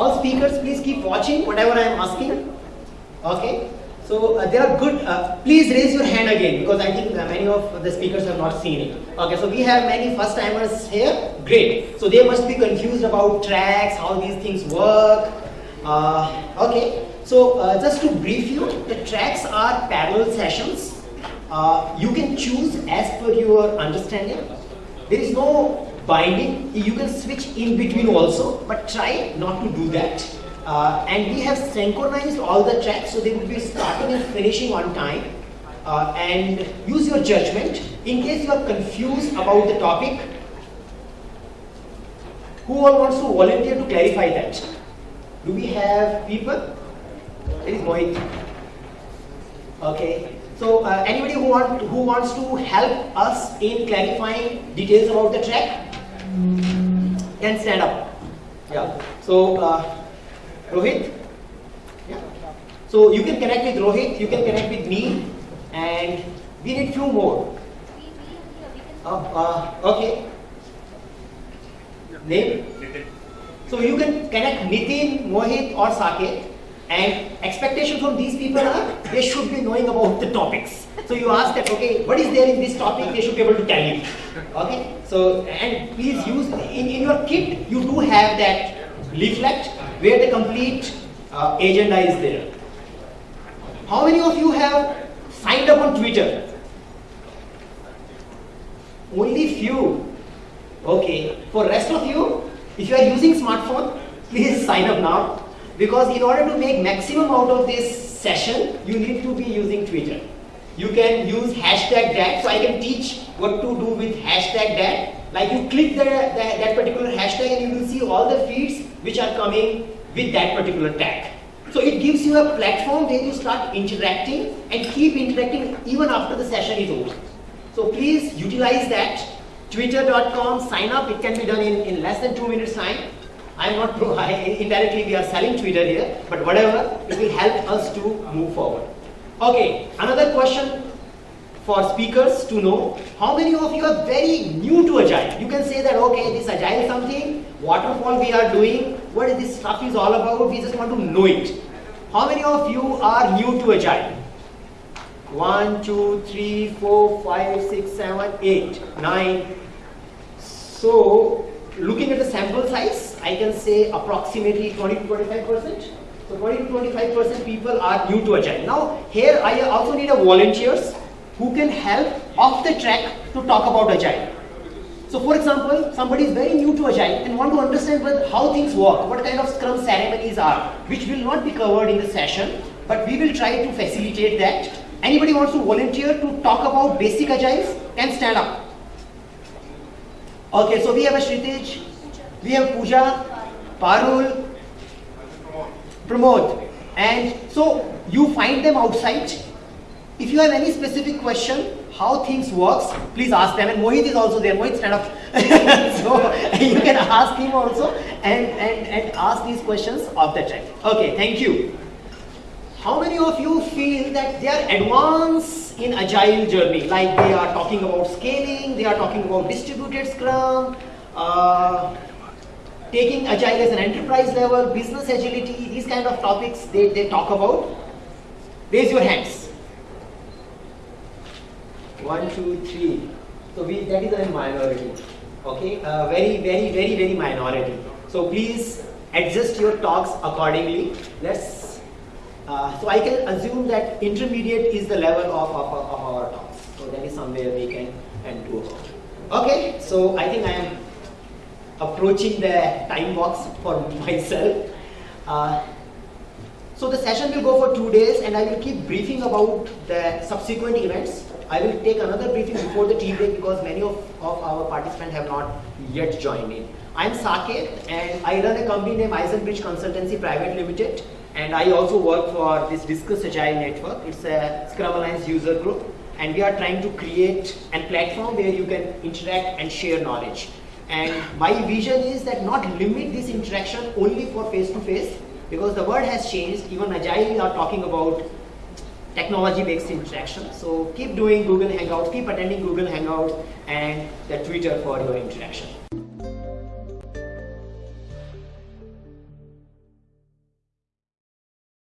all speakers, please keep watching whatever I am asking. Okay. So uh, there are good, uh, please raise your hand again because I think uh, many of the speakers have not seen it. Okay, so we have many first timers here, great. So they must be confused about tracks, how these things work. Uh, okay, so uh, just to brief you, the tracks are parallel sessions. Uh, you can choose as per your understanding. There is no binding, you can switch in between also, but try not to do that. Uh, and we have synchronized all the tracks so they will be starting and finishing on time. Uh, and use your judgment. In case you are confused about the topic, who all wants to volunteer to clarify that? Do we have people? There is Mohit. Okay. So uh, anybody who, want, who wants to help us in clarifying details about the track can stand up. Yeah. So uh, Rohit? Yeah. So you can connect with Rohit, you can connect with me, and we need few more. Uh, uh, okay. Name? So you can connect Nitin, Mohit or Saket and expectation from these people are they should be knowing about the topics. So you ask that, okay, what is there in this topic, they should be able to tell you. Okay, so and please use, in, in your kit you do have that leaflet where the complete uh, agenda is there. How many of you have signed up on Twitter? Only few. Okay, for rest of you, if you are using smartphone, please sign up now because in order to make maximum out of this session, you need to be using Twitter. You can use hashtag that, so I can teach what to do with hashtag that. Like you click the, the, that particular hashtag and you will see all the feeds which are coming with that particular tag. So it gives you a platform where you start interacting and keep interacting even after the session is over. So please utilize that. Twitter.com, sign up, it can be done in, in less than two minutes time. I'm not pro, I, indirectly we are selling Twitter here, but whatever, it will help us to move forward. Okay, another question for speakers to know, how many of you are very new to Agile? You can say that, okay, this Agile something, waterfall we are doing, what is this stuff is all about, we just want to know it. How many of you are new to Agile? One, two, three, four, five, six, seven, eight, nine. So, looking at the sample size, I can say approximately 20 to 25 percent. So 20 to 25 percent people are new to Agile. Now, here I also need a volunteers who can help off the track to talk about Agile. So for example, somebody is very new to Agile and want to understand how things work, what kind of Scrum ceremonies are, which will not be covered in the session, but we will try to facilitate that. Anybody wants to volunteer to talk about basic Agiles can stand up. Okay, so we have a Shritij, we have Pooja, Parul, Pramod, and so you find them outside. If you have any specific question, how things works, please ask them. And Mohit is also there. Mohit, stand up. so you can ask him also and, and, and ask these questions of the track. Okay, thank you. How many of you feel that they are advanced in agile journey? Like they are talking about scaling, they are talking about distributed scrum, uh, taking agile as an enterprise level, business agility, these kind of topics they, they talk about. Raise your hands. One, two, three. So we, that is a minority. Okay, uh, very, very, very, very minority. So please adjust your talks accordingly. Let's. Uh, so I can assume that intermediate is the level of, of, of our talks. So that is somewhere we can and do. Okay, so I think I am approaching the time box for myself. Uh, so the session will go for two days and I will keep briefing about the subsequent events. I will take another briefing before the tea break because many of, of our participants have not yet joined in. I'm Saket and I run a company named iZenBridge Consultancy Private Limited and I also work for this Discuss Agile Network. It's a Scrum Alliance user group and we are trying to create a platform where you can interact and share knowledge. And my vision is that not limit this interaction only for face-to-face -face, because the world has changed. Even Agile are talking about technology-based interaction. So keep doing Google Hangouts, keep attending Google Hangouts and the Twitter for your interaction.